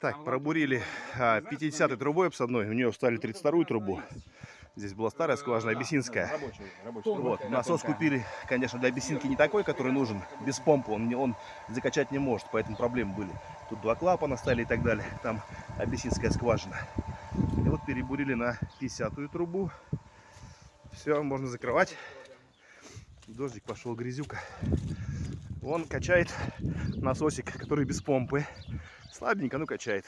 Так, пробурили 50-й трубой обсадной, у нее встали 32-ю трубу. Здесь была старая скважина, абиссинская. Рабочий, рабочий. Вот, насос купили, конечно, для абиссинки не такой, который нужен, без помпы, он, не- он закачать не может, поэтому проблемы были. Тут два клапана стали и так далее, там абиссинская скважина. И вот перебурили на 50-ю трубу. Все, можно закрывать. Дождик пошел, грязюка. Он качает насосик, который без помпы. Слабенько, но качает.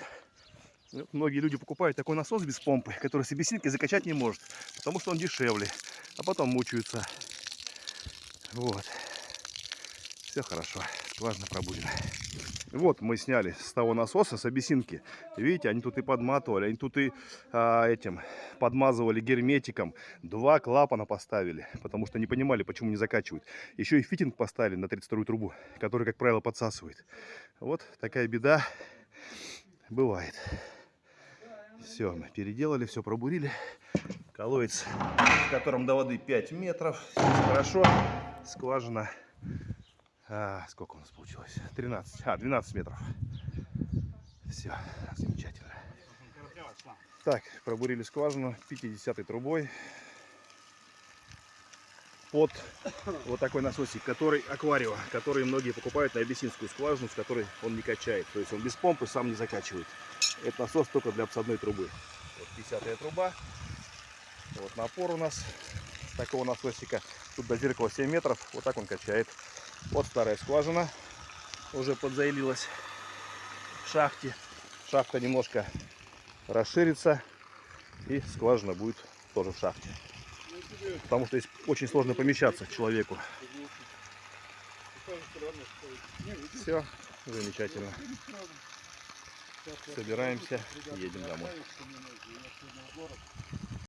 Вот многие люди покупают такой насос без помпы, который с объяснилкой закачать не может, потому что он дешевле, а потом мучаются. Вот. Все хорошо, скважина пробурена. Вот мы сняли с того насоса, с обесинки. Видите, они тут и подматывали, они тут и а, этим подмазывали герметиком. Два клапана поставили, потому что не понимали, почему не закачивают. Еще и фитинг поставили на 32 трубу, который, как правило, подсасывает. Вот такая беда бывает. Все, мы переделали, все пробурили. Колодец, в котором до воды 5 метров. Здесь хорошо. Скважина. А, сколько у нас получилось? 13. А, 12 метров. Все, замечательно. Так, пробурили скважину 50 трубой под вот такой насосик, который акварио, который многие покупают на абиссинскую скважину, с которой он не качает. То есть он без помпы сам не закачивает. Это насос только для обсадной трубы. Вот 50 труба. Вот напор у нас такого насосика. Тут до зеркала 7 метров. Вот так он качает. Вот старая скважина. Уже подзаилилась в шахте. Шахта немножко расширится. И скважина будет тоже в шахте. Потому что здесь очень сложно помещаться человеку. Все, замечательно. Собираемся, едем домой.